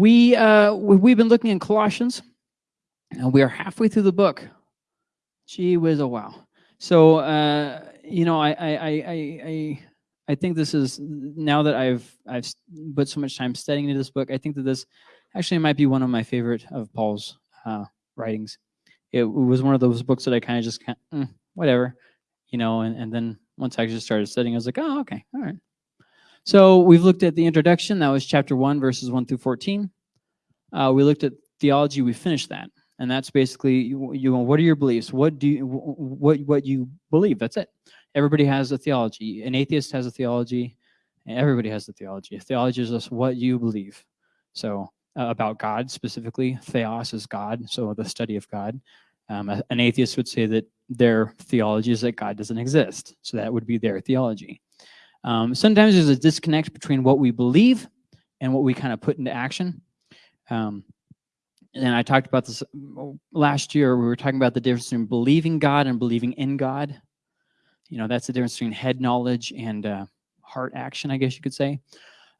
We, uh, we've been looking in Colossians, and we are halfway through the book. Gee whiz, oh wow. So, uh, you know, I, I, I, I, I think this is, now that I've, I've put so much time studying into this book, I think that this actually might be one of my favorite of Paul's uh, writings. It was one of those books that I kind of just, kind mm, whatever, you know, and, and then once I just started studying, I was like, oh, okay, all right. So we've looked at the introduction. That was chapter 1, verses 1 through 14. Uh, we looked at theology. We finished that. And that's basically, you, you what are your beliefs? What do you, what, what you believe? That's it. Everybody has a theology. An atheist has a theology. Everybody has a theology. A theology is just what you believe. So uh, about God specifically, theos is God, so the study of God. Um, an atheist would say that their theology is that God doesn't exist. So that would be their theology. Um, sometimes there's a disconnect between what we believe and what we kind of put into action. Um, and I talked about this last year. We were talking about the difference between believing God and believing in God. You know, that's the difference between head knowledge and uh, heart action, I guess you could say.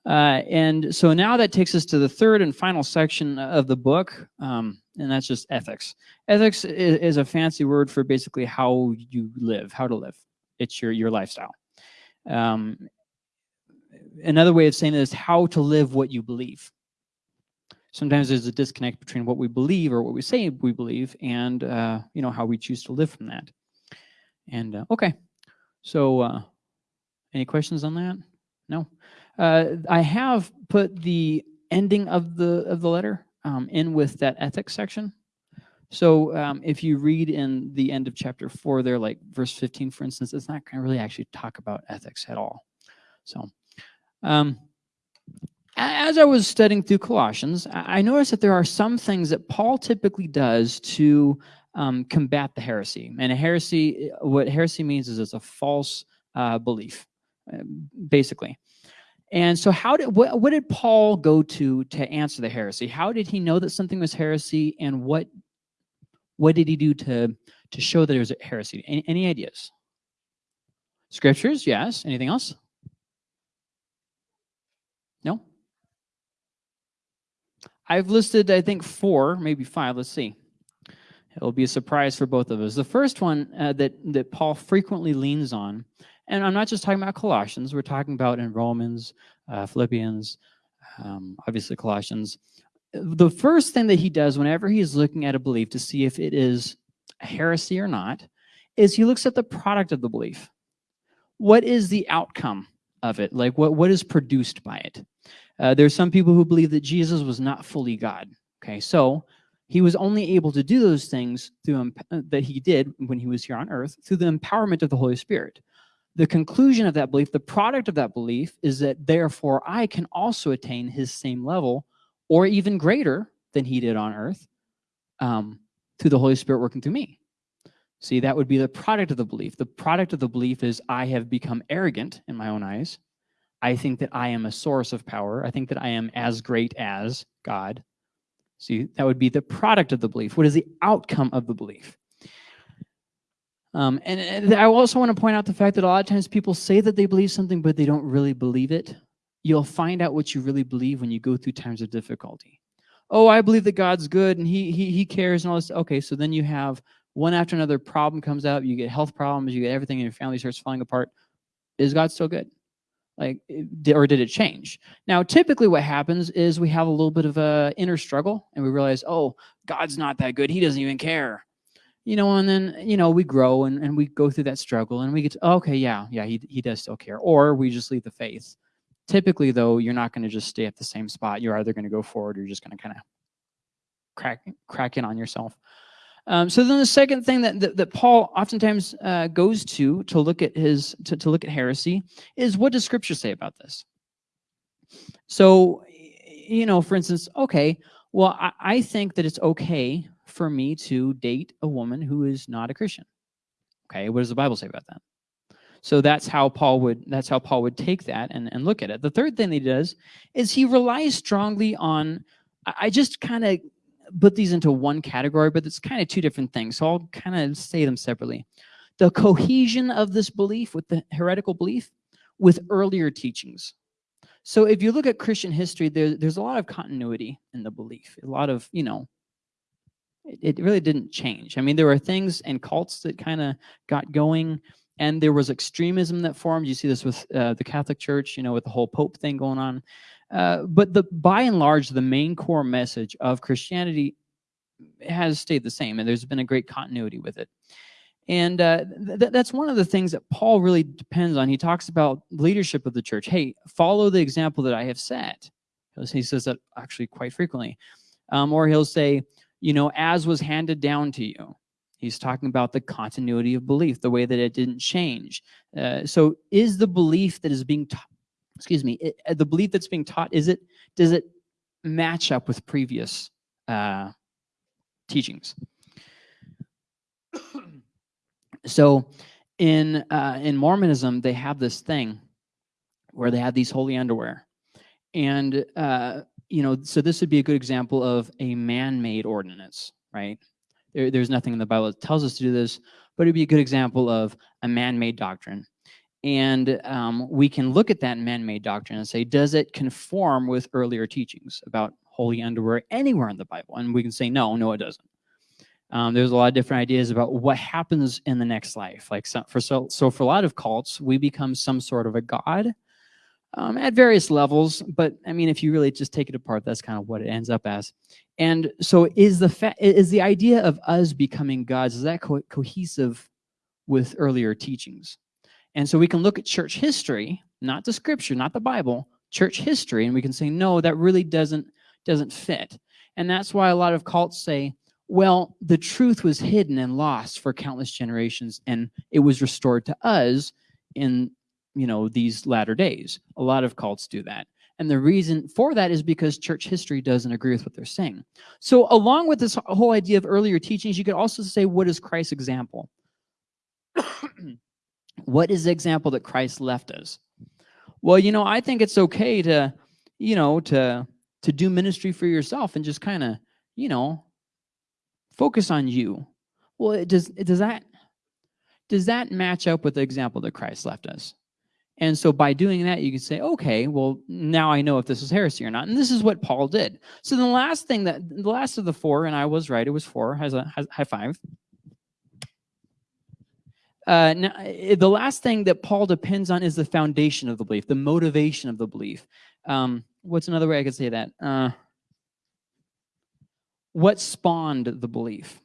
Uh, and so now that takes us to the third and final section of the book, um, and that's just ethics. Ethics is, is, a fancy word for basically how you live, how to live. It's your, your lifestyle. Um, another way of saying it is how to live what you believe. Sometimes there's a disconnect between what we believe or what we say we believe and uh, you know how we choose to live from that. And uh, okay, so uh, any questions on that? No. Uh, I have put the ending of the of the letter um, in with that ethics section. So um, if you read in the end of chapter four there, like verse 15, for instance, it's not going to really actually talk about ethics at all. So um, as I was studying through Colossians, I noticed that there are some things that Paul typically does to um, combat the heresy. And a heresy, what heresy means is it's a false uh, belief, uh, basically. And so how did, what, what did Paul go to to answer the heresy? How did he know that something was heresy and what, what did he do to, to show that it was a heresy? Any, any ideas? Scriptures, yes. Anything else? No? I've listed, I think, four, maybe five. Let's see. It'll be a surprise for both of us. The first one uh, that, that Paul frequently leans on and I'm not just talking about Colossians, we're talking about in Romans, uh, Philippians, um, obviously Colossians. The first thing that he does whenever he's looking at a belief to see if it is a heresy or not, is he looks at the product of the belief. What is the outcome of it? Like what, what is produced by it? Uh, there's some people who believe that Jesus was not fully God. Okay, so he was only able to do those things through that he did when he was here on earth through the empowerment of the Holy Spirit the conclusion of that belief, the product of that belief is that therefore I can also attain his same level or even greater than he did on earth um, through the Holy Spirit working through me. See, that would be the product of the belief. The product of the belief is I have become arrogant in my own eyes. I think that I am a source of power. I think that I am as great as God. See, that would be the product of the belief. What is the outcome of the belief? Um, and, and I also want to point out the fact that a lot of times people say that they believe something, but they don't really believe it. You'll find out what you really believe when you go through times of difficulty. Oh, I believe that God's good and he, he, he cares and all this. Okay, so then you have one after another problem comes up, you get health problems, you get everything and your family starts falling apart. Is God still good? Like, or did it change? Now, typically what happens is we have a little bit of a inner struggle and we realize, oh, God's not that good. He doesn't even care you know, and then, you know, we grow and, and we go through that struggle and we get to, okay, yeah, yeah, he, he does still care. Or we just leave the faith. Typically, though, you're not going to just stay at the same spot. You're either going to go forward or you're just going to kind of crack, crack in on yourself. Um, so then the second thing that, that, that Paul oftentimes uh, goes to to look at his to, to look at heresy is what does scripture say about this? So, you know, for instance, okay, well, I, I think that it's okay for me to date a woman who is not a Christian. Okay, what does the Bible say about that? So that's how Paul would that's how Paul would take that and, and look at it. The third thing he does is he relies strongly on I just kind of put these into one category, but it's kind of two different things. So I'll kind of say them separately. The cohesion of this belief with the heretical belief with earlier teachings. So if you look at Christian history, there, there's a lot of continuity in the belief, a lot of, you know, it, it really didn't change. I mean, there were things and cults that kind of got going and there was extremism that formed. You see this with uh, the Catholic Church, you know, with the whole Pope thing going on. Uh, but the by and large, the main core message of Christianity has stayed the same, and there's been a great continuity with it. And uh, th that's one of the things that Paul really depends on. He talks about leadership of the church. Hey, follow the example that I have set. He says that actually quite frequently. Um, or he'll say, you know, as was handed down to you. He's talking about the continuity of belief, the way that it didn't change. Uh, so is the belief that is being taught, excuse me, it, uh, the belief that's being taught, is it, does it match up with previous uh, teachings? so in, uh, in Mormonism, they have this thing where they have these holy underwear. And, uh, you know, so this would be a good example of a man-made ordinance, right? There, there's nothing in the Bible that tells us to do this, but it'd be a good example of a man-made doctrine. And um, we can look at that man-made doctrine and say, does it conform with earlier teachings about holy underwear anywhere in the Bible? And we can say, no, no, it doesn't. Um, there's a lot of different ideas about what happens in the next life. Like so, for so, so for a lot of cults, we become some sort of a god um, at various levels. But I mean, if you really just take it apart, that's kind of what it ends up as. And so is the is the idea of us becoming gods, is that co cohesive with earlier teachings? And so we can look at church history, not the scripture, not the Bible, church history, and we can say, no, that really doesn't, doesn't fit. And that's why a lot of cults say, well, the truth was hidden and lost for countless generations, and it was restored to us in you know, these latter days. A lot of cults do that. And the reason for that is because church history doesn't agree with what they're saying. So along with this whole idea of earlier teachings, you could also say, what is Christ's example? what is the example that Christ left us? Well, you know, I think it's okay to, you know, to, to do ministry for yourself and just kind of, you know, focus on you. Well, it does, it, does that, does that match up with the example that Christ left us? And so by doing that, you can say, okay, well, now I know if this is heresy or not. And this is what Paul did. So the last thing that, the last of the four, and I was right, it was four, has a high five. Uh, now, eh, the last thing that Paul depends on is the foundation of the belief, the motivation of the belief. Um, what's another way I could say that? Uh, what spawned the belief?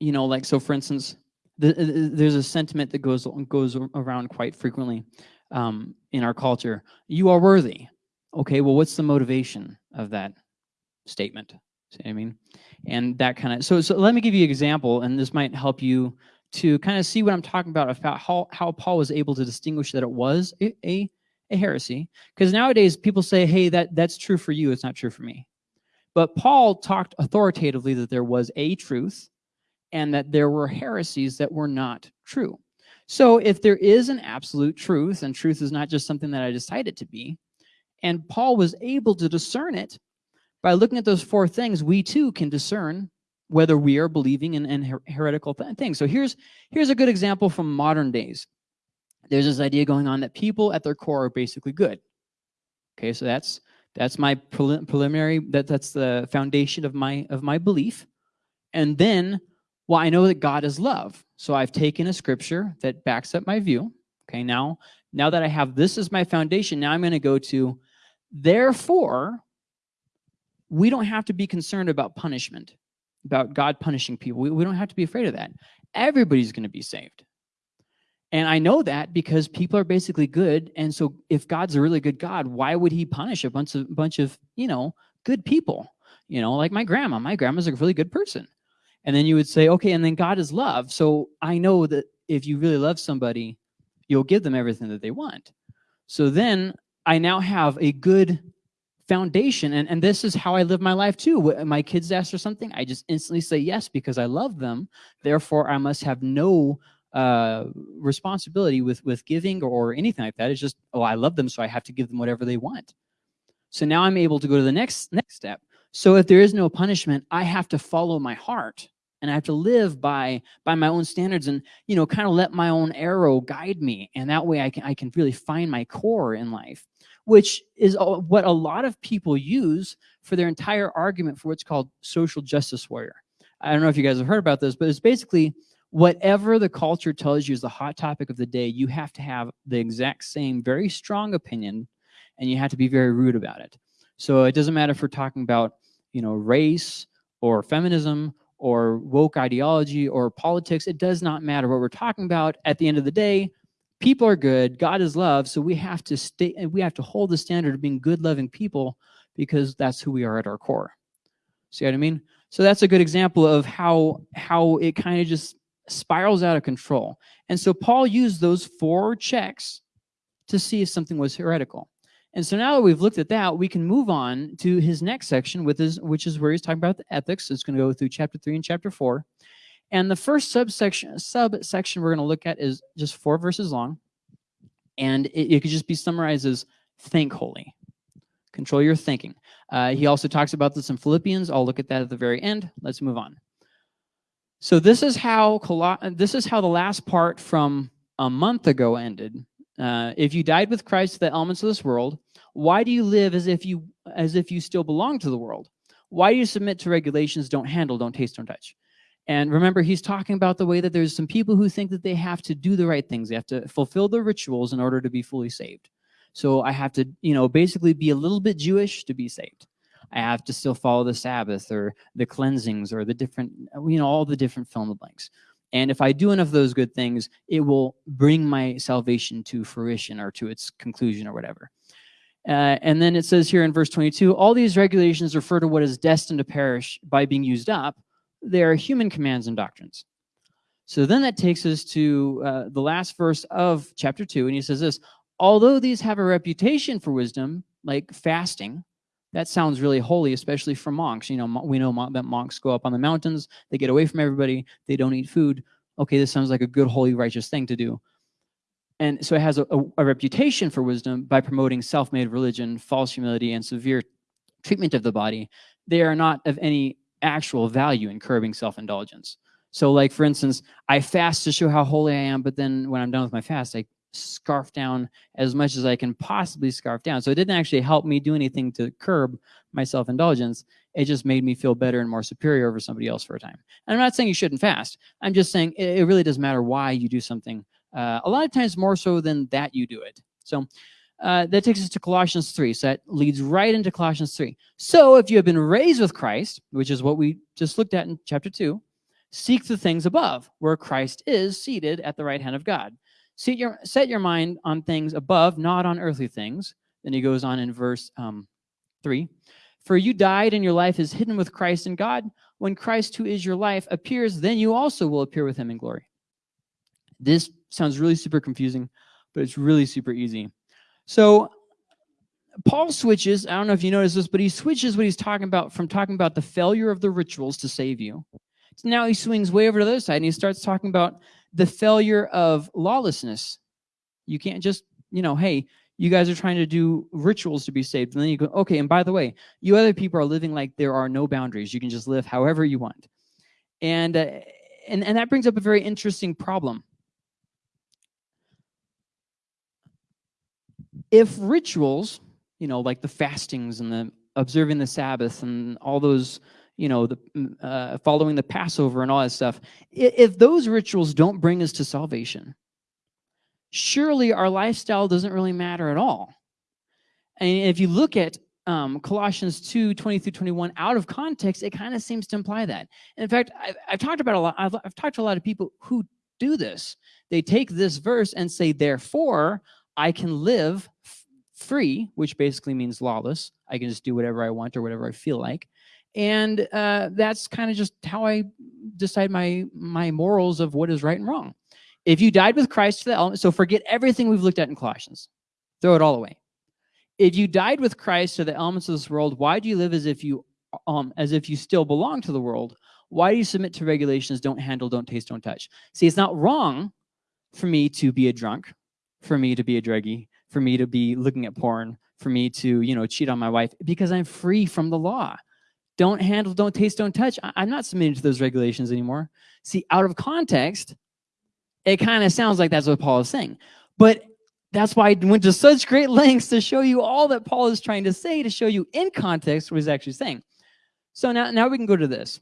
You know, like, so for instance, the, uh, uh, there's a sentiment that goes goes around quite frequently um, in our culture. You are worthy. Okay, well, what's the motivation of that statement? See what I mean? And that kind of, so, so let me give you an example, and this might help you to kind of see what I'm talking about, about how, how Paul was able to distinguish that it was a, a, a heresy. Because nowadays people say, hey, that, that's true for you, it's not true for me. But Paul talked authoritatively that there was a truth, and that there were heresies that were not true. So if there is an absolute truth, and truth is not just something that I decide it to be, and Paul was able to discern it, by looking at those four things, we too can discern whether we are believing in, in her heretical th things. So here's, here's a good example from modern days. There's this idea going on that people at their core are basically good. Okay, so that's that's my preliminary, that, that's the foundation of my, of my belief. And then well, I know that God is love. So I've taken a scripture that backs up my view. Okay, now, now that I have this as my foundation, now I'm going to go to, therefore, we don't have to be concerned about punishment, about God punishing people. We, we don't have to be afraid of that. Everybody's going to be saved. And I know that because people are basically good. And so if God's a really good God, why would he punish a bunch of, bunch of you know, good people? You know, like my grandma. My grandma's a really good person. And then you would say, okay, and then God is love. So I know that if you really love somebody, you'll give them everything that they want. So then I now have a good foundation. And, and this is how I live my life too. When my kids ask for something, I just instantly say yes because I love them. Therefore, I must have no uh, responsibility with, with giving or anything like that. It's just, oh, I love them, so I have to give them whatever they want. So now I'm able to go to the next next step. So if there is no punishment, I have to follow my heart and I have to live by by my own standards and you know kind of let my own arrow guide me and that way I can I can really find my core in life which is what a lot of people use for their entire argument for what's called social justice warrior. I don't know if you guys have heard about this, but it's basically whatever the culture tells you is the hot topic of the day, you have to have the exact same very strong opinion and you have to be very rude about it. So it doesn't matter if we're talking about, you know, race or feminism or woke ideology or politics. It does not matter what we're talking about. At the end of the day, people are good. God is love. So we have to stay and we have to hold the standard of being good, loving people because that's who we are at our core. See what I mean? So that's a good example of how how it kind of just spirals out of control. And so Paul used those four checks to see if something was heretical. And so now that we've looked at that, we can move on to his next section, with his, which is where he's talking about the ethics. It's going to go through chapter 3 and chapter 4. And the first subsection, subsection we're going to look at is just four verses long. And it, it could just be summarized as think holy. Control your thinking. Uh, he also talks about this in Philippians. I'll look at that at the very end. Let's move on. So this is how this is how the last part from a month ago ended. Uh, if you died with Christ to the elements of this world, why do you live as if you as if you still belong to the world? Why do you submit to regulations? Don't handle, don't taste, don't touch. And remember, he's talking about the way that there's some people who think that they have to do the right things. They have to fulfill the rituals in order to be fully saved. So I have to, you know, basically be a little bit Jewish to be saved. I have to still follow the Sabbath or the cleansings or the different, you know, all the different fill in the blanks. And if I do enough of those good things, it will bring my salvation to fruition or to its conclusion or whatever. Uh, and then it says here in verse 22, all these regulations refer to what is destined to perish by being used up. They are human commands and doctrines. So then that takes us to uh, the last verse of chapter 2, and he says this, although these have a reputation for wisdom, like fasting, that sounds really holy, especially for monks. You know, we know that monks go up on the mountains, they get away from everybody, they don't eat food. Okay, this sounds like a good, holy, righteous thing to do. And so it has a, a, a reputation for wisdom by promoting self-made religion, false humility, and severe treatment of the body. They are not of any actual value in curbing self-indulgence. So like, for instance, I fast to show how holy I am, but then when I'm done with my fast, I scarf down as much as I can possibly scarf down. So it didn't actually help me do anything to curb my self-indulgence. It just made me feel better and more superior over somebody else for a time. And I'm not saying you shouldn't fast. I'm just saying it, it really doesn't matter why you do something. Uh, a lot of times more so than that you do it. So uh, that takes us to Colossians 3. So that leads right into Colossians 3. So if you have been raised with Christ, which is what we just looked at in chapter 2, seek the things above, where Christ is seated at the right hand of God. Set your, set your mind on things above, not on earthly things. Then he goes on in verse um, 3. For you died and your life is hidden with Christ in God. When Christ, who is your life, appears, then you also will appear with him in glory. This sounds really super confusing, but it's really super easy. So Paul switches, I don't know if you noticed this, but he switches what he's talking about from talking about the failure of the rituals to save you. So now he swings way over to the other side and he starts talking about the failure of lawlessness. You can't just, you know, hey, you guys are trying to do rituals to be saved. And then you go, okay, and by the way, you other people are living like there are no boundaries. You can just live however you want. And, uh, and, and that brings up a very interesting problem. If rituals, you know, like the fastings and the observing the Sabbath and all those you know, the mm, uh, following the Passover and all that stuff, if those rituals don't bring us to salvation, surely our lifestyle doesn't really matter at all. And if you look at um, Colossians 2, 20 through 21 out of context, it kind of seems to imply that. in fact, I've, I've, talked about a lot, I've, I've talked to a lot of people who do this. They take this verse and say, therefore, I can live free, which basically means lawless. I can just do whatever I want or whatever I feel like and uh, that's kind of just how I decide my my morals of what is right and wrong. If you died with Christ to the element, so forget everything we've looked at in Colossians, throw it all away. If you died with Christ to the elements of this world, why do you live as if you um as if you still belong to the world? Why do you submit to regulations? Don't handle, don't taste, don't touch. See, it's not wrong for me to be a drunk, for me to be a druggie, for me to be looking at porn, for me to you know cheat on my wife because I'm free from the law don't handle, don't taste, don't touch. I, am not submitting to those regulations anymore. See, out of context, it kind of sounds like that's what Paul is saying. But that's why I went to such great lengths to show you all that Paul is trying to say, to show you in context what he's actually saying. So now, now we can go to this.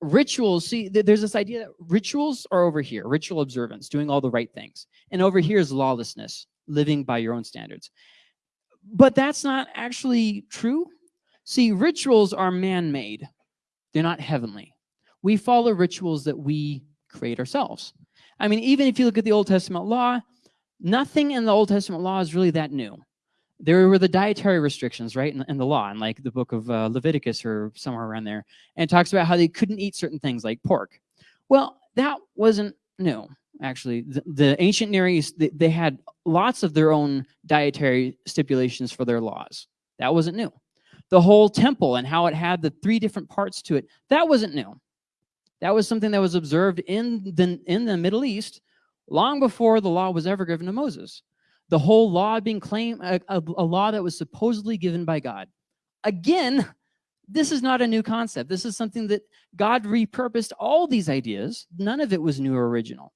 Rituals, see, there's this idea that rituals are over here, ritual observance, doing all the right things. And over here is lawlessness, living by your own standards. But that's not actually true. See, rituals are man-made. They're not heavenly. We follow rituals that we create ourselves. I mean, even if you look at the Old Testament law, nothing in the Old Testament law is really that new. There were the dietary restrictions, right, in, in the law, in like the book of uh, Leviticus or somewhere around there, and talks about how they couldn't eat certain things like pork. Well, that wasn't new, actually. The, the ancient Near East, they, they had lots of their own dietary stipulations for their laws. That wasn't new. The whole temple and how it had the three different parts to it, that wasn't new. That was something that was observed in the, in the Middle East long before the law was ever given to Moses. The whole law being claimed, a, a, a law that was supposedly given by God. Again, this is not a new concept. This is something that God repurposed all these ideas. None of it was new or original.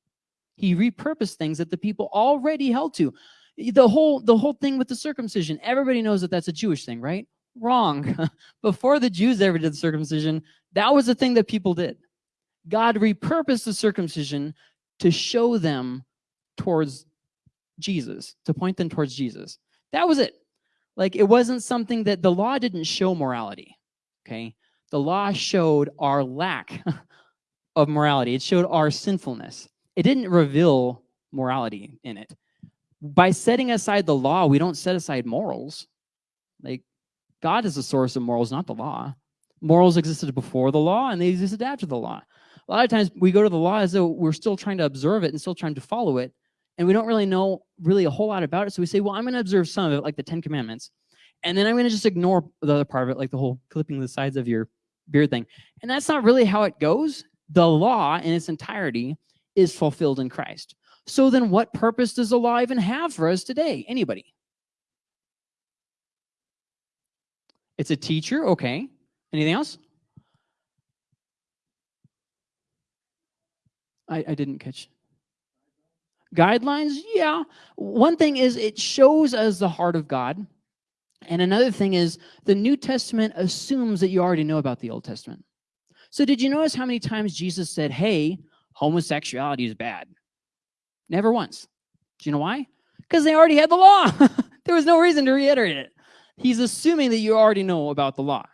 He repurposed things that the people already held to. The whole, the whole thing with the circumcision, everybody knows that that's a Jewish thing, right? Wrong. Before the Jews ever did the circumcision, that was a thing that people did. God repurposed the circumcision to show them towards Jesus, to point them towards Jesus. That was it. Like it wasn't something that the law didn't show morality, okay? The law showed our lack of morality. It showed our sinfulness. It didn't reveal morality in it. By setting aside the law, we don't set aside morals. Like God is the source of morals, not the law. Morals existed before the law and they existed after the law a lot of times we go to the law as though we're still trying to observe it and still trying to follow it. And we don't really know really a whole lot about it. So we say, well, I'm going to observe some of it, like the 10 commandments. And then I'm going to just ignore the other part of it, like the whole clipping the sides of your beard thing. And that's not really how it goes. The law in its entirety is fulfilled in Christ. So then what purpose does the law even have for us today? Anybody? It's a teacher, okay. Anything else? I, I didn't catch. Guidelines, yeah. One thing is it shows us the heart of God. And another thing is the New Testament assumes that you already know about the Old Testament. So did you notice how many times Jesus said, hey, homosexuality is bad? Never once. Do you know why? Because they already had the law. there was no reason to reiterate it. He's assuming that you already know about the law.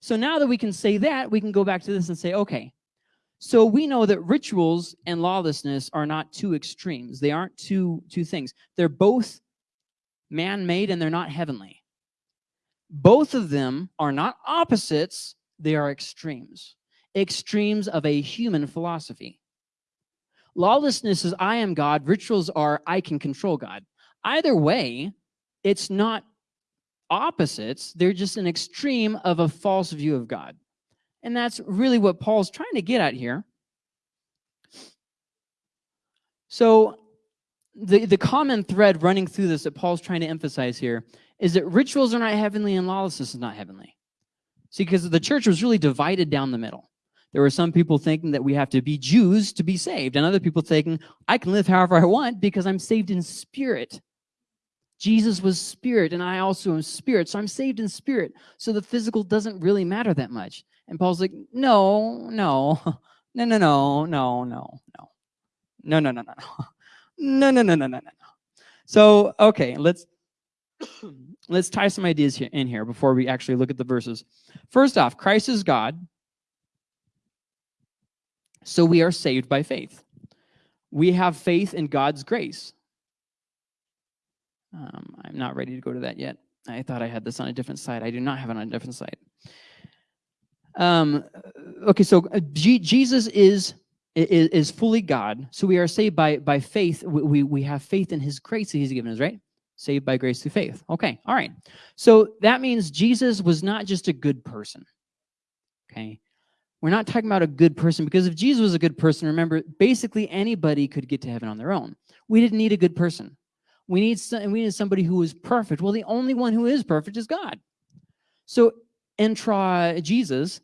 So now that we can say that, we can go back to this and say, okay, so we know that rituals and lawlessness are not two extremes. They aren't two, two things. They're both man-made and they're not heavenly. Both of them are not opposites, they are extremes. Extremes of a human philosophy. Lawlessness is I am God, rituals are I can control God. Either way, it's not opposites, they're just an extreme of a false view of God. And that's really what Paul's trying to get at here. So the, the common thread running through this that Paul's trying to emphasize here is that rituals are not heavenly and lawlessness is not heavenly. See, because the church was really divided down the middle. There were some people thinking that we have to be Jews to be saved, and other people thinking, I can live however I want because I'm saved in spirit. Jesus was spirit, and I also am spirit, so I'm saved in spirit. So the physical doesn't really matter that much. And Paul's like, no, no, no, no, no, no, no, no, no, no, no, no, no, no, no, no, no, no, no. So, okay, let's let's tie some ideas here, in here before we actually look at the verses. First off, Christ is God, so we are saved by faith. We have faith in God's grace. Um, I'm not ready to go to that yet. I thought I had this on a different side. I do not have it on a different side. Um, okay, so uh, G Jesus is, is, is fully God. So we are saved by by faith. We, we we have faith in His grace that He's given us, right? Saved by grace through faith. Okay, all right. So that means Jesus was not just a good person. Okay, we're not talking about a good person because if Jesus was a good person, remember, basically anybody could get to heaven on their own. We didn't need a good person. We need some, we need somebody who is perfect. Well, the only one who is perfect is God. So intra Jesus,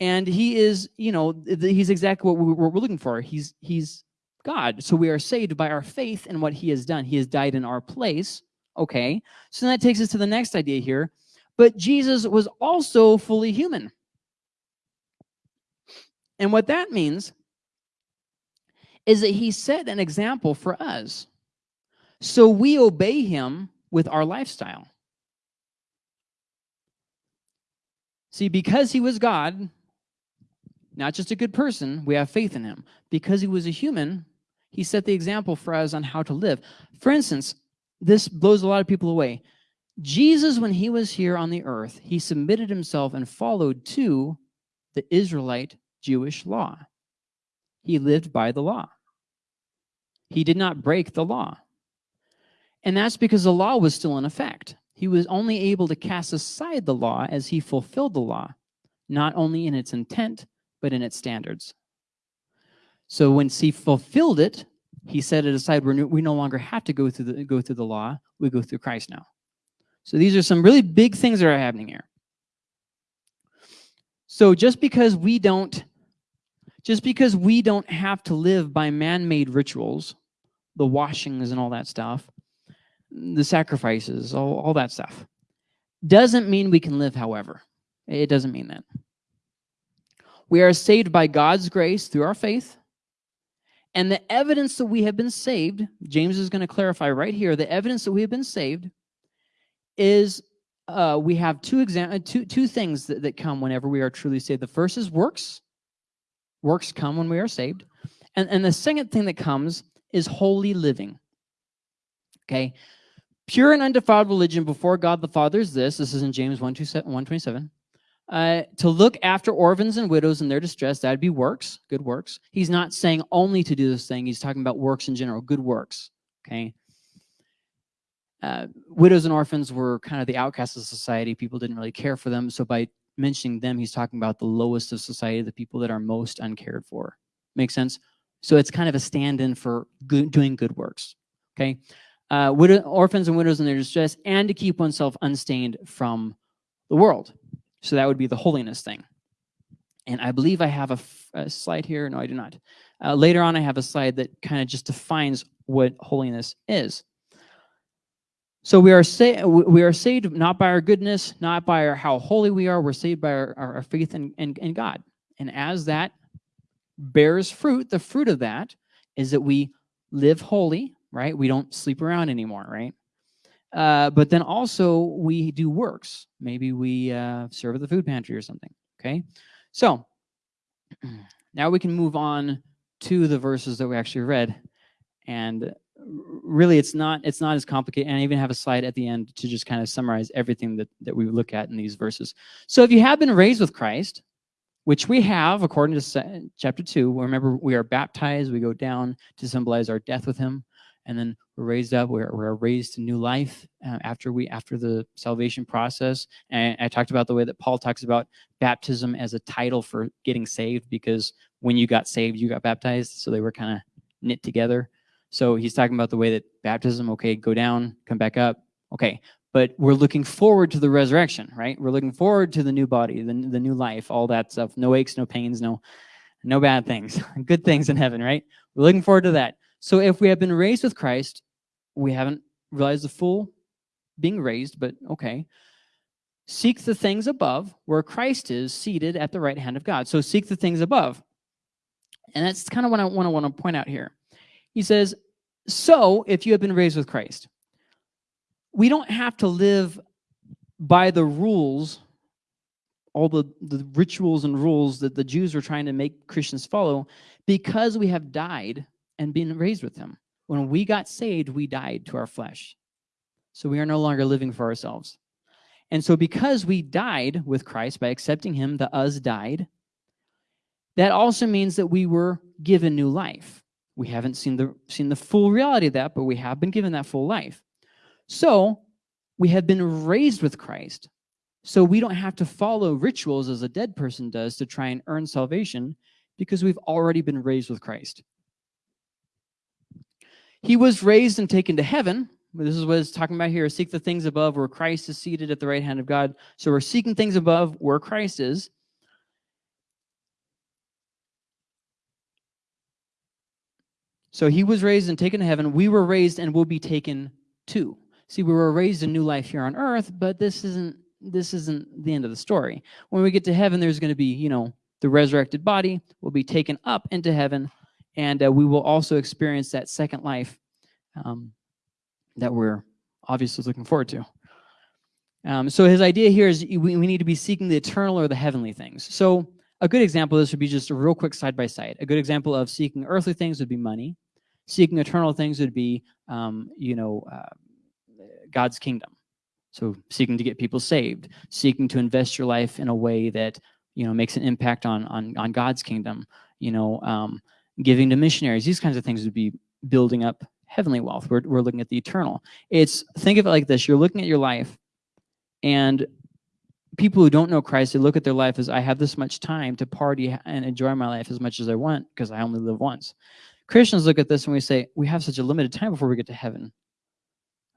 and he is, you know, he's exactly what we're, looking for. He's he's God. So we are saved by our faith in what he has done. He has died in our place. Okay. So that takes us to the next idea here. But Jesus was also fully human. And what that means is that he set an example for us. So we obey him with our lifestyle. See, because he was God, not just a good person, we have faith in him. Because he was a human, he set the example for us on how to live. For instance, this blows a lot of people away. Jesus, when he was here on the earth, he submitted himself and followed to the Israelite Jewish law. He lived by the law. He did not break the law. And that's because the law was still in effect. He was only able to cast aside the law as he fulfilled the law, not only in its intent, but in its standards. So when he fulfilled it, he set it aside. We're, we no longer have to go through, the, go through the law. We go through Christ now. So these are some really big things that are happening here. So just because we don't just because we don't have to live by man-made rituals, the washings and all that stuff, the sacrifices, all, all that stuff, doesn't mean we can live however. It doesn't mean that. We are saved by God's grace through our faith. And the evidence that we have been saved, James is going to clarify right here, the evidence that we have been saved is uh, we have two, exam two, two things that, that come whenever we are truly saved. The first is works, Works come when we are saved. And, and the second thing that comes is holy living. Okay? Pure and undefiled religion before God the Father is this. This is in James 1, 127. Uh, to look after orphans and widows in their distress, that'd be works, good works. He's not saying only to do this thing. He's talking about works in general, good works. Okay? Uh, widows and orphans were kind of the outcasts of society. People didn't really care for them. So by mentioning them, he's talking about the lowest of society, the people that are most uncared for. Make sense? So it's kind of a stand-in for good, doing good works. Okay, uh, widow, orphans and widows in their distress, and to keep oneself unstained from the world. So that would be the holiness thing. And I believe I have a, a slide here. No, I do not. Uh, later on, I have a slide that kind of just defines what holiness is. So we are, sa we are saved not by our goodness, not by our, how holy we are. We're saved by our, our, faith in, in, in God. And as that bears fruit, the fruit of that is that we live holy, right? We don't sleep around anymore, right? Uh, but then also we do works. Maybe we uh, serve at the food pantry or something, okay? So now we can move on to the verses that we actually read. And really it's not it's not as complicated and I even have a slide at the end to just kind of summarize everything that, that we look at in these verses. So if you have been raised with Christ, which we have according to chapter 2, remember we are baptized, we go down to symbolize our death with him, and then we're raised up, we're, we're raised to new life uh, after we after the salvation process. And I talked about the way that Paul talks about baptism as a title for getting saved because when you got saved, you got baptized, so they were kind of knit together. So he's talking about the way that baptism, okay, go down, come back up, okay. But we're looking forward to the resurrection, right? We're looking forward to the new body, the, the new life, all that stuff. No aches, no pains, no, no bad things. Good things in heaven, right? We're looking forward to that. So if we have been raised with Christ, we haven't realized the full being raised, but okay. Seek the things above where Christ is seated at the right hand of God. So seek the things above. And that's kind of what I want to want to point out here. He says, so if you have been raised with Christ, we don't have to live by the rules, all the, the rituals and rules that the Jews were trying to make Christians follow because we have died and been raised with him. When we got saved, we died to our flesh. So we are no longer living for ourselves. And so because we died with Christ by accepting him, the us died, that also means that we were given new life. We haven't seen the, seen the full reality of that, but we have been given that full life. So we have been raised with Christ. So we don't have to follow rituals as a dead person does to try and earn salvation because we've already been raised with Christ. He was raised and taken to heaven. This is what it's talking about here. Seek the things above where Christ is seated at the right hand of God. So we're seeking things above where Christ is. So he was raised and taken to heaven. We were raised and will be taken too. See, we were raised a new life here on earth, but this isn't this isn't the end of the story. When we get to heaven, there's going to be, you know, the resurrected body will be taken up into heaven, and uh, we will also experience that second life um, that we're obviously looking forward to. Um, so his idea here is we, we need to be seeking the eternal or the heavenly things. So a good example of this would be just a real quick side by side. A good example of seeking earthly things would be money. Seeking eternal things would be, um, you know, uh, God's kingdom. So seeking to get people saved, seeking to invest your life in a way that, you know, makes an impact on, on, on God's kingdom, you know, um, giving to missionaries, these kinds of things would be building up heavenly wealth. We're, we're looking at the eternal. It's, think of it like this. You're looking at your life and people who don't know Christ, they look at their life as I have this much time to party and enjoy my life as much as I want because I only live once. Christians look at this and we say, we have such a limited time before we get to heaven.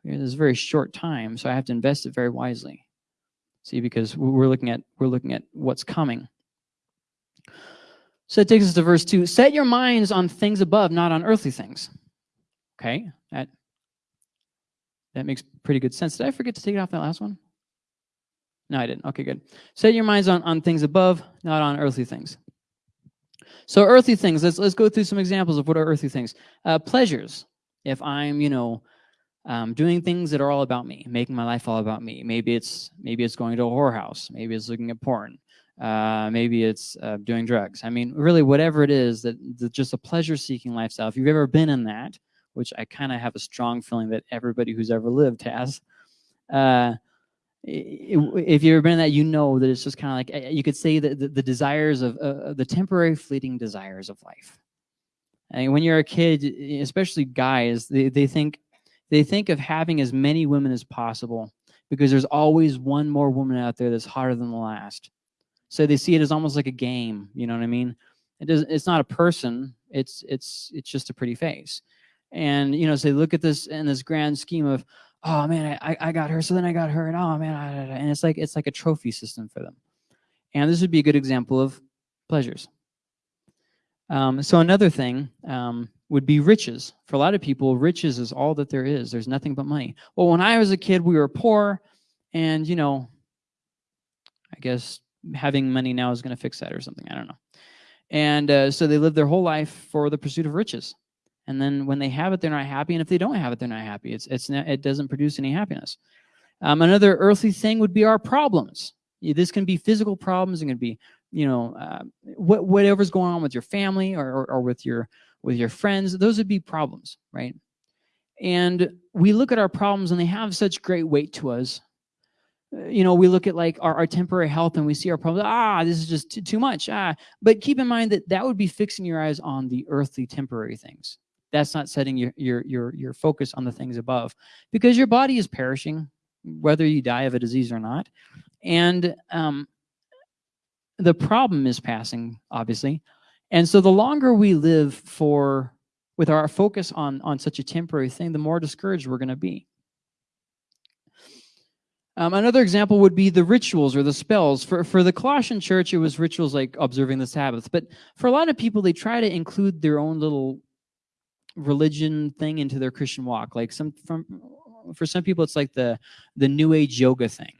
There's a very short time, so I have to invest it very wisely. See, because we're looking at we're looking at what's coming. So it takes us to verse 2. Set your minds on things above, not on earthly things. Okay, that, that makes pretty good sense. Did I forget to take it off that last one? No, I didn't. Okay, good. Set your minds on, on things above, not on earthly things. So earthly things, let's, let's go through some examples of what are earthly things. Uh, pleasures. If I'm, you know, um, doing things that are all about me, making my life all about me. Maybe it's maybe it's going to a whorehouse. Maybe it's looking at porn. Uh, maybe it's uh, doing drugs. I mean, really, whatever it is that, just a pleasure-seeking lifestyle. If you've ever been in that, which I kind of have a strong feeling that everybody who's ever lived has, uh, if you've ever been in that, you know that it's just kind of like eh, you could say that the, the desires of uh, the temporary, fleeting desires of life. And when you're a kid, especially guys, they, they think they think of having as many women as possible because there's always one more woman out there that's hotter than the last. So they see it as almost like a game. You know what I mean? It does. It's not a person. It's it's it's just a pretty face. And you know, so they look at this in this grand scheme of, oh man, I I got her, so then I got her, and oh man, I, and it's like it's like a trophy system for them. And this would be a good example of pleasures. Um, so another thing, um, would be riches. For a lot of people, riches is all that there is. There's nothing but money. Well, when I was a kid, we were poor, and, you know, I guess having money now is going to fix that or something. I don't know. And uh, so they live their whole life for the pursuit of riches. And then when they have it, they're not happy. And if they don't have it, they're not happy. It's, it's not, it doesn't produce any happiness. Um, another earthly thing would be our problems. This can be physical problems. It can be, you know, uh, wh whatever's going on with your family or, or, or with your with your friends, those would be problems, right? And we look at our problems and they have such great weight to us. You know, we look at like our, our temporary health and we see our problems, ah, this is just too, too much. Ah. But keep in mind that that would be fixing your eyes on the earthly temporary things. That's not setting your, your, your, your focus on the things above because your body is perishing, whether you die of a disease or not. And um, the problem is passing, obviously, and so the longer we live for with our focus on, on such a temporary thing, the more discouraged we're going to be. Um, another example would be the rituals or the spells. For, for the Colossian church, it was rituals like observing the Sabbath. But for a lot of people, they try to include their own little religion thing into their Christian walk. Like some from for some people, it's like the the New Age yoga thing.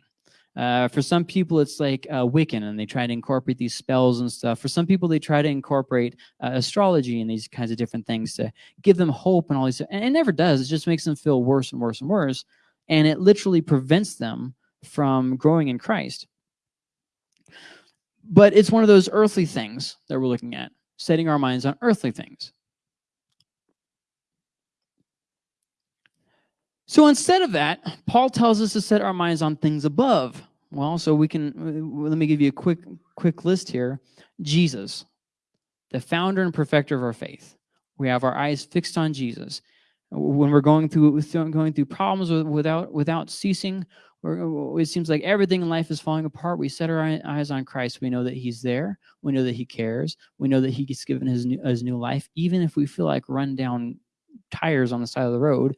Uh, for some people, it's like uh, Wiccan, and they try to incorporate these spells and stuff. For some people, they try to incorporate uh, astrology and these kinds of different things to give them hope and all these. And it never does. It just makes them feel worse and worse and worse. And it literally prevents them from growing in Christ. But it's one of those earthly things that we're looking at, setting our minds on earthly things. So instead of that, Paul tells us to set our minds on things above. Well, so we can, uh, let me give you a quick, quick list here. Jesus, the founder and perfecter of our faith. We have our eyes fixed on Jesus. When we're going through going through problems without without ceasing, it seems like everything in life is falling apart. We set our eyes on Christ. We know that He's there. We know that He cares. We know that He's given His new, His new life, even if we feel like run down tires on the side of the road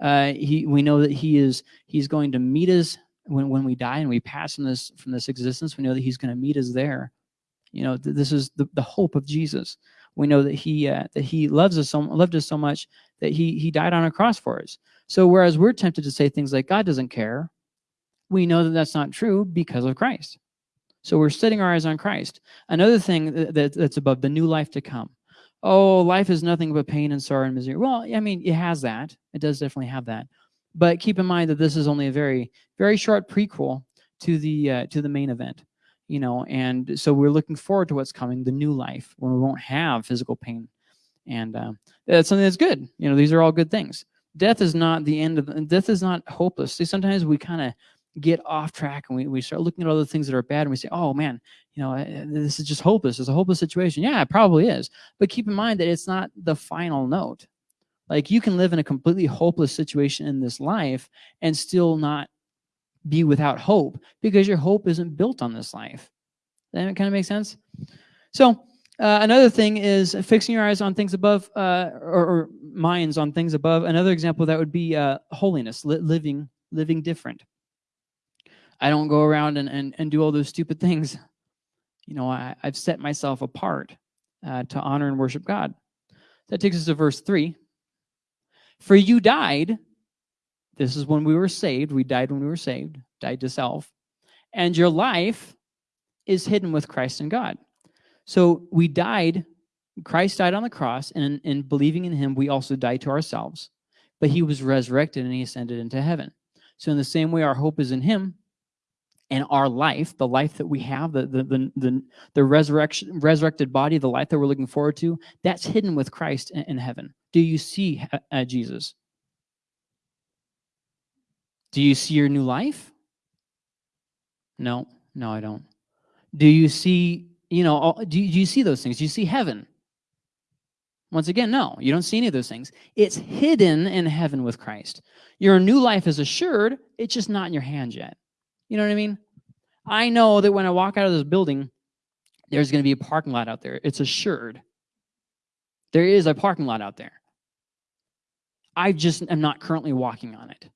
uh, he, we know that he is he's going to meet us when, when we die and we pass from this from this existence. We know that he's going to meet us there. You know, th this is the, the hope of Jesus. We know that he uh, that he loves us so loved us so much that he he died on a cross for us. So whereas we're tempted to say things like God doesn't care, we know that that's not true because of Christ. So we're setting our eyes on Christ. Another thing that, that's above the new life to come. Oh, life is nothing but pain and sorrow and misery. Well, I mean, it has that. It does definitely have that. But keep in mind that this is only a very, very short prequel to the uh, to the main event, you know. And so we're looking forward to what's coming, the new life, when we won't have physical pain, and uh, that's something that's good. You know, these are all good things. Death is not the end of death is not hopeless. See, sometimes we kind of get off track and we, we start looking at all the things that are bad and we say, oh man, you know, this is just hopeless. It's a hopeless situation. Yeah, it probably is. But keep in mind that it's not the final note. Like you can live in a completely hopeless situation in this life and still not be without hope because your hope isn't built on this life. That kind of makes sense? So uh, another thing is fixing your eyes on things above uh, or, or, minds on things above. Another example that would be uh, holiness, li living, living different. I don't go around and, and, and do all those stupid things. You know, I, I've set myself apart uh, to honor and worship God. That takes us to verse 3. For you died, this is when we were saved. We died when we were saved, died to self. And your life is hidden with Christ and God. So we died, Christ died on the cross, and in, in believing in him, we also died to ourselves. But he was resurrected and he ascended into heaven. So in the same way, our hope is in him, and our life, the life that we have, the, the, the, the, the resurrection, resurrected body, the life that we're looking forward to, that's hidden with Christ in, in heaven. Do you see uh, Jesus? Do you see your new life? No, no, I don't. Do you see, you know, do, you, do you see those things? Do you see heaven? Once again, no, you don't see any of those things. It's hidden in heaven with Christ. Your new life is assured, it's just not in your hand yet. You know what I mean? I know that when I walk out of this building, there's going to be a parking lot out there. It's assured. There is a parking lot out there. I just am not currently walking on it.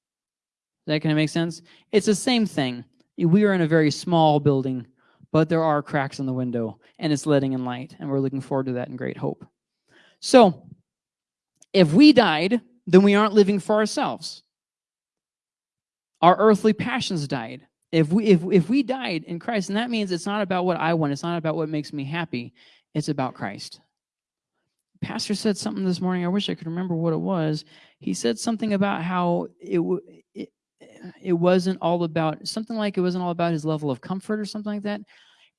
That kind of make sense? It's the same thing. We are in a very small building, but there are cracks in the window, and it's letting in light, and we're looking forward to that in great hope. So, if we died, then we aren't living for ourselves. Our earthly passions died. If we, if, if we died in Christ, and that means it's not about what I want, it's not about what makes me happy, it's about Christ. Pastor said something this morning, I wish I could remember what it was. He said something about how it, it, wasn't all about, something like it wasn't all about his level of comfort or something like that.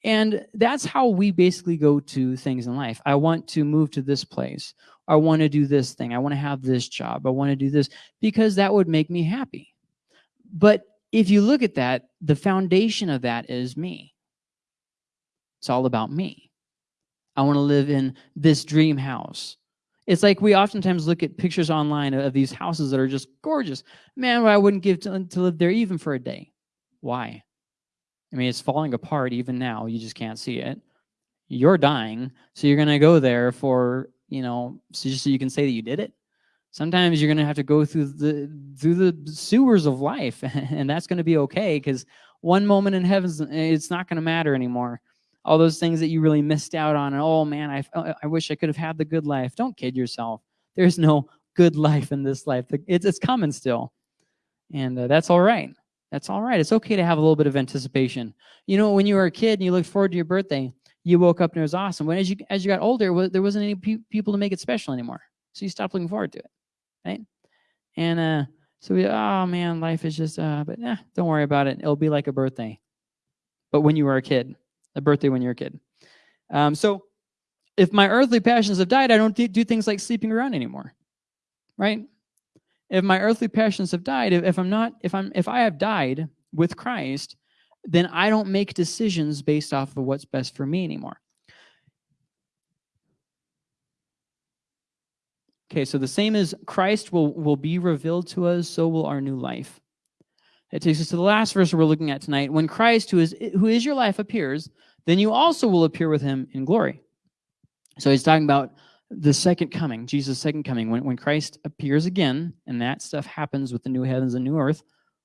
And that's how we basically go to things in life. I want to move to this place. I want to do this thing. I want to have this job. I want to do this because that would make me happy. But if you look at that, the foundation of that is me. It's all about me. I want to live in this dream house. It's like we oftentimes look at pictures online of these houses that are just gorgeous. Man, I wouldn't give to, to live there even for a day. Why? I mean, it's falling apart even now. You just can't see it. You're dying, so you're going to go there for, you know, so just so you can say that you did it. Sometimes you're going to have to go through the through the sewers of life, and that's going to be okay because one moment in heaven, it's not going to matter anymore. All those things that you really missed out on, and oh man, I, I wish I could have had the good life. Don't kid yourself. There's no good life in this life. It's, it's coming still, and uh, that's all right. That's all right. It's okay to have a little bit of anticipation. You know, when you were a kid and you looked forward to your birthday, you woke up and it was awesome. When as you as you got older, there wasn't any pe people to make it special anymore, so you stopped looking forward to it right? And uh, so we, oh man, life is just, uh, but eh, don't worry about it. It'll be like a birthday, but when you were a kid, a birthday when you're a kid. Um, so if my earthly passions have died, I don't do things like sleeping around anymore, right? If my earthly passions have died, if, if I'm not, if I'm, if I have died with Christ, then I don't make decisions based off of what's best for me anymore. Okay, so the same as Christ will, will be revealed to us, so will our new life. It takes us to the last verse we're looking at tonight. When Christ, who is, who is your life, appears, then you also will appear with him in glory. So he's talking about the second coming, Jesus' second coming. When, when Christ appears again, and that stuff happens with the new heavens and new earth,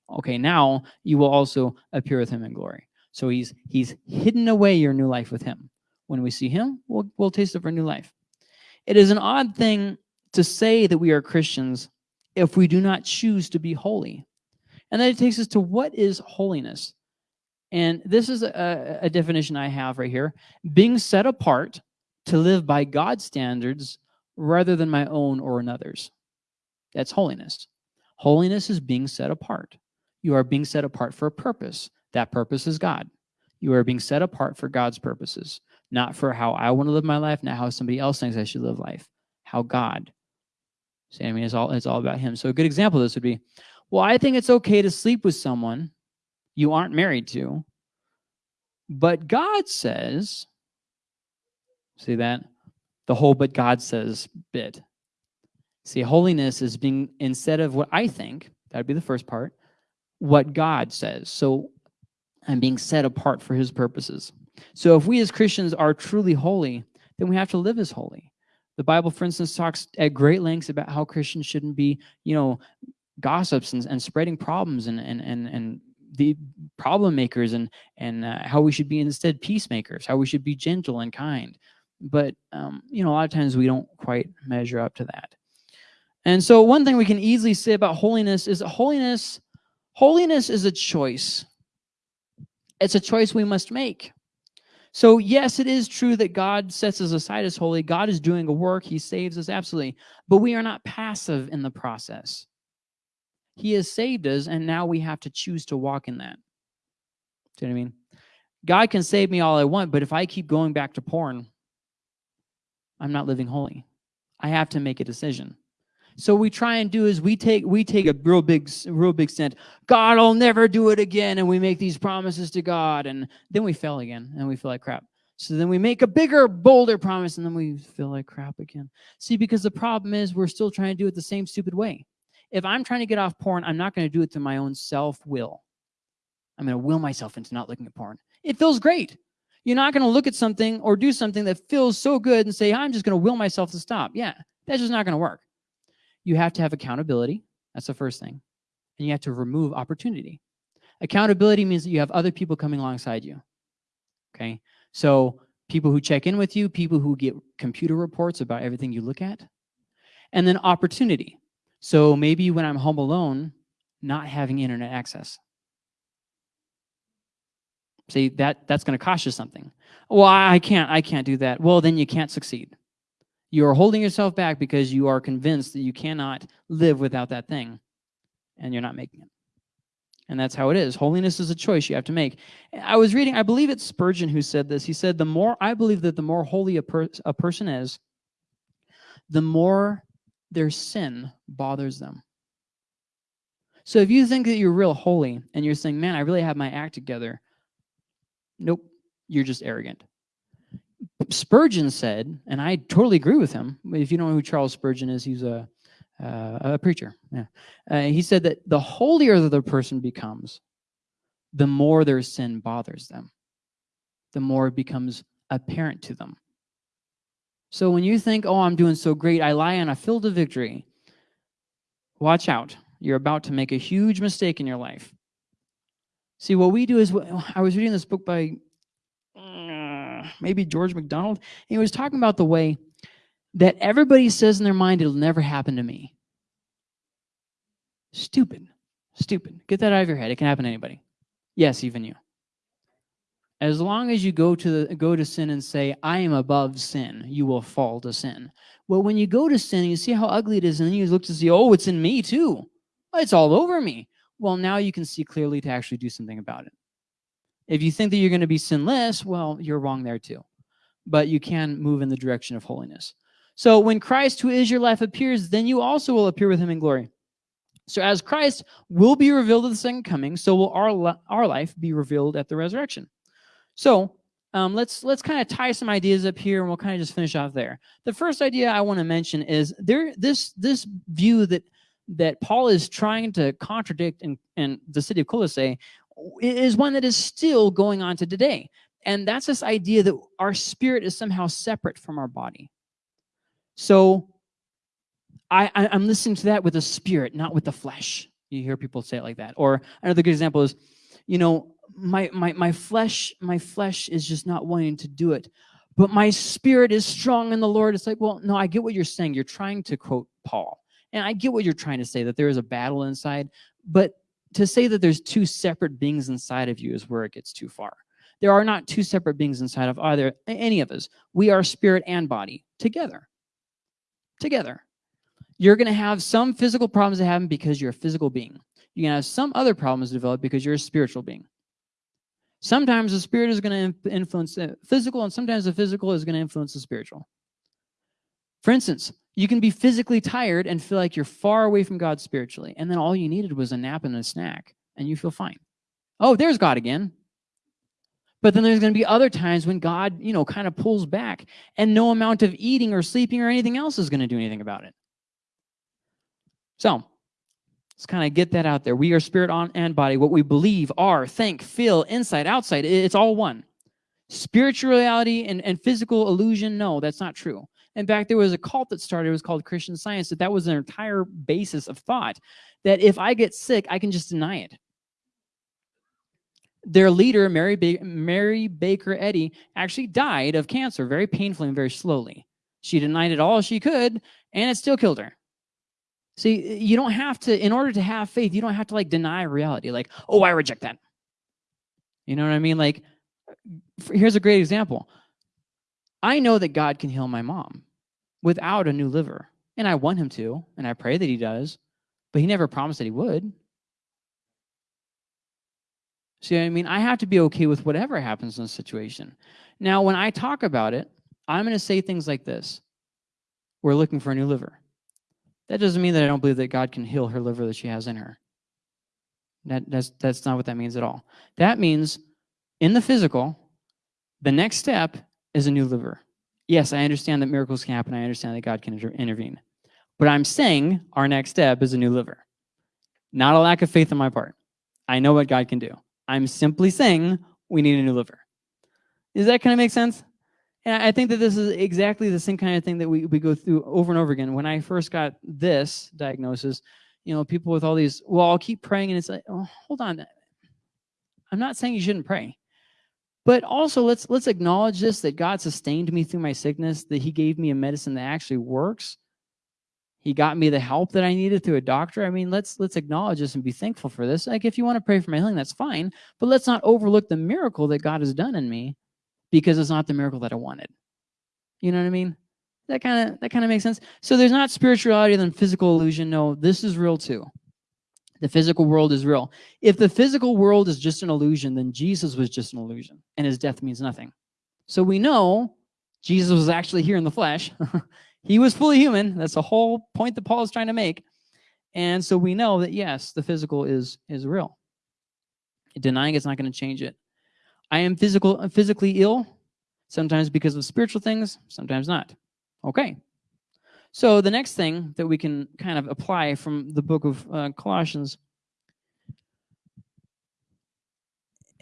okay, now you will also appear with him in glory. So he's he's hidden away your new life with him. When we see him, we'll, we'll taste of our new life. It is an odd thing to say that we are Christians if we do not choose to be holy. And then it takes us to what is holiness? And this is a, a definition I have right here. Being set apart to live by God's standards rather than my own or another's. That's holiness. Holiness is being set apart. You are being set apart for a purpose. That purpose is God. You are being set apart for God's purposes, not for how I want to live my life, not how somebody else thinks I should live life, how God. See, I mean, it's all, it's all about him. So a good example of this would be, well, I think it's okay to sleep with someone you aren't married to, but God says, see that? The whole but God says bit. See, holiness is being, instead of what I think, that'd be the first part, what God says. So I'm being set apart for his purposes. So if we as Christians are truly holy, then we have to live as holy. The Bible, for instance, talks at great lengths about how Christians shouldn't be, you know, gossips and, and spreading problems and, and, and, and the problem makers and, and uh, how we should be instead peacemakers, how we should be gentle and kind. But, um, you know, a lot of times we don't quite measure up to that. And so one thing we can easily say about holiness is that holiness, holiness is a choice. It's a choice we must make. So yes, it is true that God sets us aside as holy. God is doing a work. He saves us, absolutely. But we are not passive in the process. He has saved us, and now we have to choose to walk in that. Do you know what I mean? God can save me all I want, but if I keep going back to porn, I'm not living holy. I have to make a decision. So we try and do is we take we take a real big real big stand. God will never do it again, and we make these promises to God, and then we fail again, and we feel like crap. So then we make a bigger, bolder promise, and then we feel like crap again. See, because the problem is we're still trying to do it the same stupid way. If I'm trying to get off porn, I'm not going to do it to my own self-will. I'm going to will myself into not looking at porn. It feels great. You're not going to look at something or do something that feels so good and say, I'm just going to will myself to stop. Yeah, that's just not going to work. You have to have accountability. That's the first thing. And you have to remove opportunity. Accountability means that you have other people coming alongside you. Okay. So people who check in with you, people who get computer reports about everything you look at. And then opportunity. So maybe when I'm home alone, not having internet access. See, that, that's going to cost you something. Well, I can't, I can't do that. Well, then you can't succeed. You are holding yourself back because you are convinced that you cannot live without that thing, and you're not making it. And that's how it is. Holiness is a choice you have to make. I was reading, I believe it's Spurgeon who said this. He said, the more, I believe that the more holy a, per, a person is, the more their sin bothers them. So if you think that you're real holy and you're saying, man, I really have my act together, nope, you're just arrogant. Spurgeon said, and I totally agree with him. If you don't know who Charles Spurgeon is, he's a, uh, a preacher. Yeah. Uh, he said that the holier the person becomes, the more their sin bothers them, the more it becomes apparent to them. So when you think, oh, I'm doing so great, I lie on a field of victory, watch out. You're about to make a huge mistake in your life. See, what we do is, I was reading this book by uh, maybe George MacDonald. he was talking about the way that everybody says in their mind, it'll never happen to me. Stupid. Stupid. Get that out of your head. It can happen to anybody. Yes, even you. As long as you go to the, go to sin and say, I am above sin, you will fall to sin. Well, when you go to sin and you see how ugly it is, and then you look to see, oh, it's in me too. It's all over me. Well, now you can see clearly to actually do something about it. If you think that you're going to be sinless, well, you're wrong there too. But you can move in the direction of holiness. So when Christ, who is your life, appears, then you also will appear with him in glory. So as Christ will be revealed at the second coming, so will our, our life be revealed at the resurrection. So um, let's let's kind of tie some ideas up here, and we'll kind of just finish off there. The first idea I want to mention is there this this view that that Paul is trying to contradict in, in the city of Colossae is one that is still going on to today. And that's this idea that our spirit is somehow separate from our body. So I, I, am listening to that with the spirit, not with the flesh. You hear people say it like that. Or another good example is, you know, my, my, my flesh, my flesh is just not wanting to do it. but my spirit is strong in the Lord. It's like, well, no, I get what you're saying. You're trying to quote Paul. And I get what you're trying to say, that there is a battle inside. But to say that there's two separate beings inside of you is where it gets too far. There are not two separate beings inside of either any of us. We are spirit and body together. Together. You're going to have some physical problems that happen because you're a physical being. You're going to have some other problems develop because you're a spiritual being. Sometimes the spirit is going to influence the physical, and sometimes the physical is going to influence the spiritual. For instance, you can be physically tired and feel like you're far away from God spiritually, and then all you needed was a nap and a snack, and you feel fine. Oh, there's God again. But then there's going to be other times when God, you know, kind of pulls back, and no amount of eating or sleeping or anything else is going to do anything about it. So let's kind of get that out there. We are spirit on and body. What we believe, are, think, feel, inside, outside, it's all one. Spirituality and, and physical illusion, no, that's not true. In fact, there was a cult that started, it was called Christian Science, that that was an entire basis of thought, that if I get sick, I can just deny it. Their leader, Mary, ba Mary Baker Eddy, actually died of cancer very painfully and very slowly. She denied it all she could, and it still killed her. See, you don't have to, in order to have faith, you don't have to like deny reality. Like, oh, I reject that. You know what I mean? Like, here's a great example. I know that God can heal my mom without a new liver. And I want him to, and I pray that he does, but he never promised that he would. See I mean? I have to be okay with whatever happens in the situation. Now, when I talk about it, I'm going to say things like this. We're looking for a new liver. That doesn't mean that I don't believe that God can heal her liver that she has in her. That, that's, that's not what that means at all. That means in the physical, the next step is a new liver. Yes, I understand that miracles can happen. I understand that God can inter intervene. But I'm saying our next step is a new liver. Not a lack of faith on my part. I know what God can do. I'm simply saying we need a new liver. Does that kind of make sense? And I think that this is exactly the same kind of thing that we, we go through over and over again. When I first got this diagnosis, you know, people with all these, well, I'll keep praying. And it's like, oh, hold on. I'm not saying you shouldn't pray. But also let's let's acknowledge this that God sustained me through my sickness, that he gave me a medicine that actually works. He got me the help that I needed through a doctor. I mean, let's let's acknowledge this and be thankful for this. Like if you want to pray for my healing, that's fine, but let's not overlook the miracle that God has done in me because it's not the miracle that I wanted. You know what I mean? That kind of that kind of makes sense. So there's not spirituality than physical illusion. No, this is real too. The physical world is real. If the physical world is just an illusion, then Jesus was just an illusion and his death means nothing. So we know Jesus was actually here in the flesh. he was fully human. That's the whole point that Paul is trying to make. And so we know that, yes, the physical is, is real. Denying it's not going to change it. I am physical, physically ill, sometimes because of spiritual things, sometimes not. Okay, so the next thing that we can kind of apply from the book of uh, Colossians,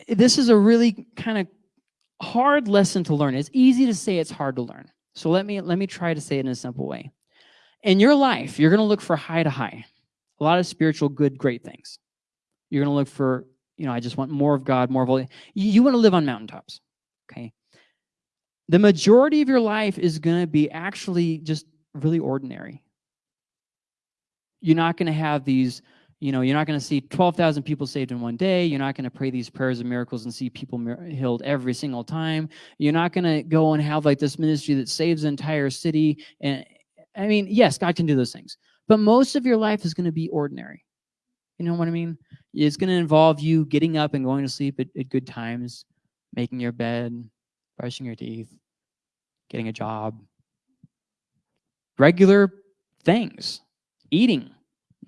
this is a really kind of hard lesson to learn. It's easy to say it's hard to learn. So let me let me try to say it in a simple way. In your life, you're going to look for high to high, a lot of spiritual good, great things. You're going to look for, you know, I just want more of God, more of all. You, want to live on mountaintops, okay? The majority of your life is going to be actually just really ordinary. You're not going to have these, you know, you're not going to see 12,000 people saved in one day. You're not going to pray these prayers of miracles and see people healed every single time. You're not going to go and have like this ministry that saves the entire city. And I mean, yes, God can do those things, but most of your life is going to be ordinary. You know what I mean? It's going to involve you getting up and going to sleep at, at good times, making your bed, brushing your teeth, getting a job, regular things, eating,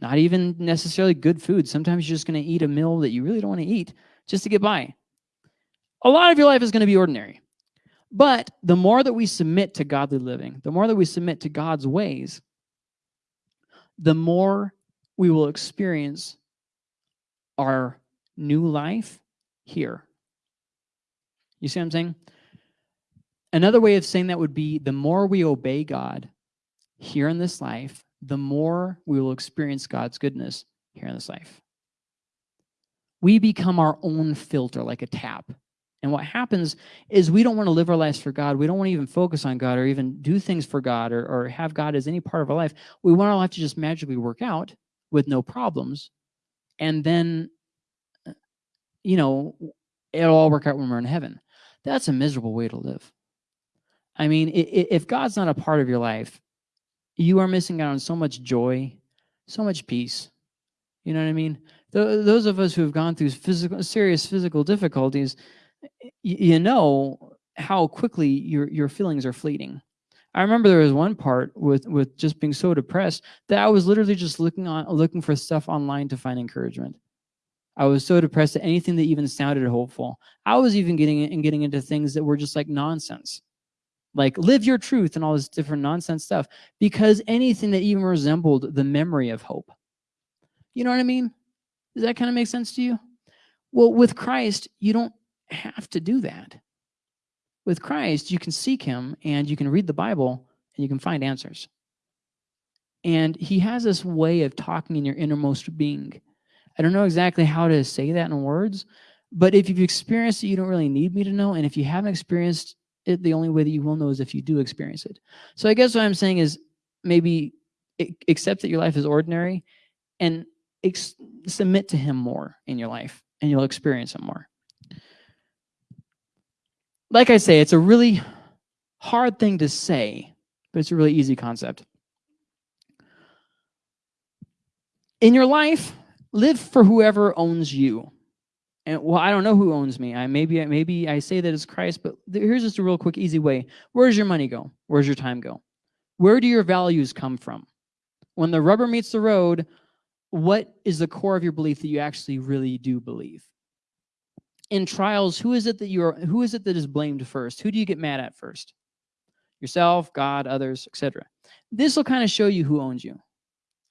not even necessarily good food. Sometimes you're just going to eat a meal that you really don't want to eat just to get by. A lot of your life is going to be ordinary. But the more that we submit to godly living, the more that we submit to God's ways, the more we will experience our new life here. You see what I'm saying? Another way of saying that would be the more we obey God, here in this life, the more we will experience God's goodness here in this life. We become our own filter like a tap. And what happens is we don't want to live our lives for God. We don't want to even focus on God or even do things for God or, or have God as any part of our life. We want our life to just magically work out with no problems. And then, you know, it'll all work out when we're in heaven. That's a miserable way to live. I mean, if God's not a part of your life, you are missing out on so much joy, so much peace. You know what I mean? Those of us who have gone through physical, serious physical difficulties, you know how quickly your your feelings are fleeting. I remember there was one part with with just being so depressed that I was literally just looking on looking for stuff online to find encouragement. I was so depressed that anything that even sounded hopeful. I was even getting and getting into things that were just like nonsense. Like live your truth and all this different nonsense stuff because anything that even resembled the memory of hope. You know what I mean? Does that kind of make sense to you? Well, with Christ, you don't have to do that. With Christ, you can seek him and you can read the Bible and you can find answers. And he has this way of talking in your innermost being. I don't know exactly how to say that in words, but if you've experienced it, you don't really need me to know. And if you haven't experienced it, the only way that you will know is if you do experience it. So I guess what I'm saying is maybe accept that your life is ordinary and submit to him more in your life and you'll experience him more like I say, it's a really hard thing to say, but it's a really easy concept. In your life, live for whoever owns you. And well, I don't know who owns me. I maybe maybe I say that it's Christ, but here's just a real quick, easy way. Where does your money go? Where's your time go? Where do your values come from? When the rubber meets the road, what is the core of your belief that you actually really do believe? In trials, who is it that you are who is it that is blamed first? Who do you get mad at first? Yourself, God, others, etc. This will kind of show you who owns you.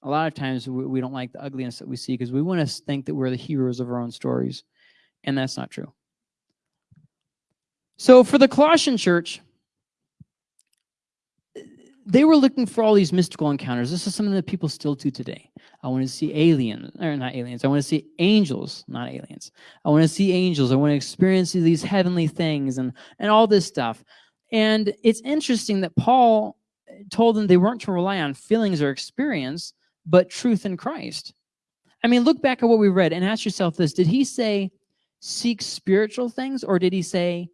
A lot of times we, we don't like the ugliness that we see because we want to think that we're the heroes of our own stories, and that's not true. So for the Colossian church, they were looking for all these mystical encounters. This is something that people still do today. I want to see aliens, or not aliens. I want to see angels, not aliens. I want to see angels. I want to experience these heavenly things and, and all this stuff. And it's interesting that Paul told them they weren't to rely on feelings or experience, but truth in Christ. I mean, look back at what we read and ask yourself this. Did he say, seek spiritual things, or did he say,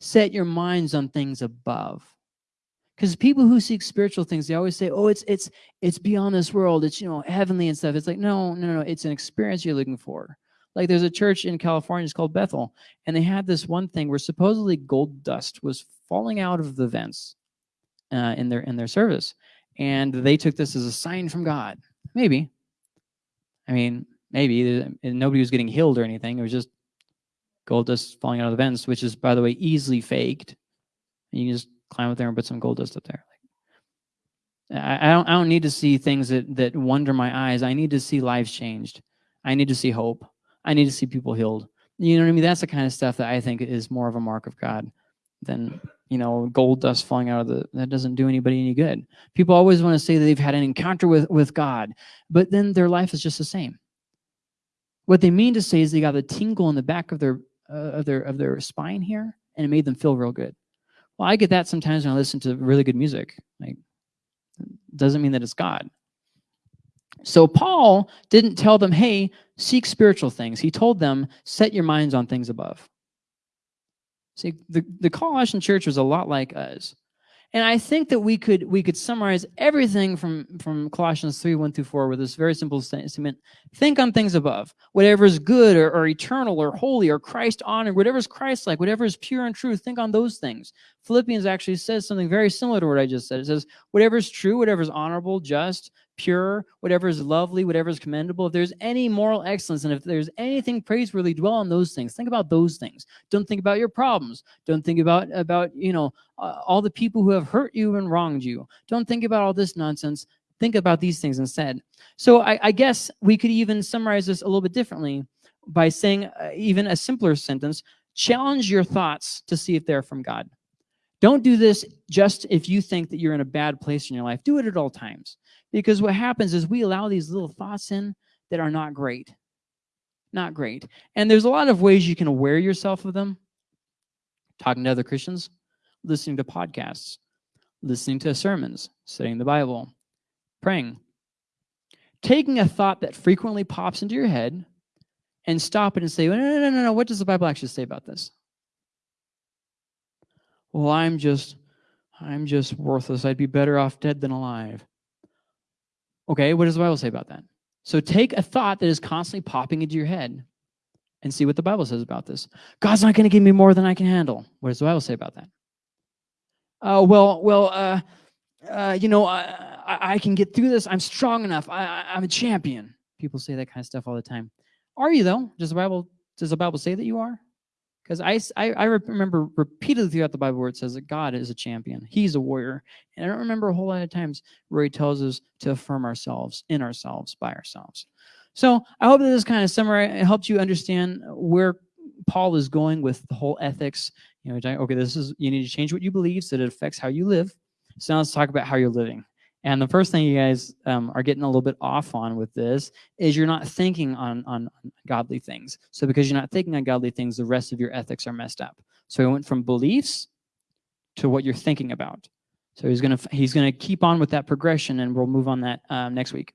set your minds on things above? Because people who seek spiritual things they always say oh it's it's it's beyond this world. It's you know heavenly and stuff. It's like no no no it's an experience you're looking for. Like there's a church in california it's called bethel and they had this one thing where supposedly gold dust was falling out of the vents uh, in their in their service and they took this as a sign from god. Maybe. I mean maybe. Nobody was getting healed or anything. It was just gold dust falling out of the vents which is by the way easily faked. You just climb up there and put some gold dust up there. I, I don't I don't need to see things that that wonder my eyes. I need to see lives changed. I need to see hope. I need to see people healed. You know what I mean? That's the kind of stuff that I think is more of a mark of God than you know gold dust falling out of the that doesn't do anybody any good. People always want to say that they've had an encounter with with God, but then their life is just the same. What they mean to say is they got a tingle in the back of their uh, of their of their spine here, and it made them feel real good. Well, I get that sometimes when I listen to really good music. Like, doesn't mean that it's God. So Paul didn't tell them, hey, seek spiritual things. He told them, set your minds on things above. See, the, the Colossian church was a lot like us. And I think that we could we could summarize everything from from Colossians 3, 1 through 4 with this very simple statement. Think on things above. Whatever is good or, or eternal or holy or Christ honored, whatever is Christ-like, whatever is pure and true, think on those things. Philippians actually says something very similar to what I just said. It says, whatever is true, whatever is honorable, just, pure, whatever is lovely, whatever is commendable, if there's any moral excellence and if there's anything praiseworthy, dwell on those things. Think about those things. Don't think about your problems. Don't think about, about you know, uh, all the people who have hurt you and wronged you. Don't think about all this nonsense. Think about these things instead. So I, I guess we could even summarize this a little bit differently by saying uh, even a simpler sentence, challenge your thoughts to see if they're from God. Don't do this just if you think that you're in a bad place in your life. Do it at all times. Because what happens is we allow these little thoughts in that are not great. Not great. And there's a lot of ways you can aware yourself of them. talking to other Christians, listening to podcasts, listening to sermons, studying the Bible, praying. Taking a thought that frequently pops into your head and stop it and say, no, no, no, no, no, what does the Bible actually say about this? Well, I'm just, I'm just worthless. I'd be better off dead than alive. Okay, what does the Bible say about that? So take a thought that is constantly popping into your head and see what the Bible says about this. God's not going to give me more than I can handle. What does the Bible say about that? Uh, well, well, uh, uh, you know, I, I, can get through this. I'm strong enough. I, I'm a champion. People say that kind of stuff all the time. Are you though? Does the Bible does the Bible say that you are? Because I, I, I remember repeatedly throughout the Bible where it says that God is a champion. He's a warrior. And I don't remember a whole lot of times where he tells us to affirm ourselves, in ourselves, by ourselves. So I hope that this kind of summary helps you understand where Paul is going with the whole ethics. You know, okay, this is you need to change what you believe so that it affects how you live. So now let's talk about how you're living. And the first thing you guys um, are getting a little bit off on with this is you're not thinking on, on, godly things. So because you're not thinking on godly things, the rest of your ethics are messed up. So he went from beliefs to what you're thinking about. So he's gonna he's gonna keep on with that progression, and we'll move on that um, next week.